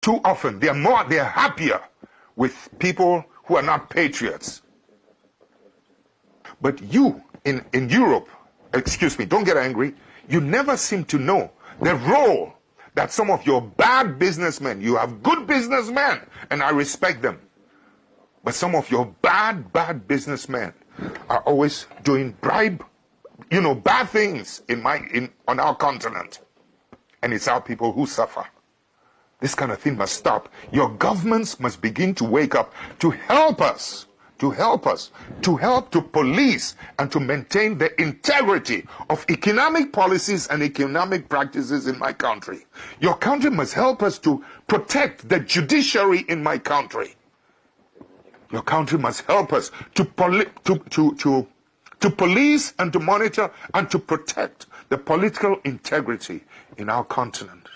too often they're more, they're happier with people who are not patriots. But you in, in Europe, excuse me, don't get angry, you never seem to know the role that some of your bad businessmen, you have good businessmen, and I respect them. But some of your bad, bad businessmen are always doing bribe, you know, bad things in my in on our continent. And it's our people who suffer. This kind of thing must stop. Your governments must begin to wake up to help us to help us, to help to police and to maintain the integrity of economic policies and economic practices in my country. Your country must help us to protect the judiciary in my country. Your country must help us to, to, to, to, to police and to monitor and to protect the political integrity in our continent.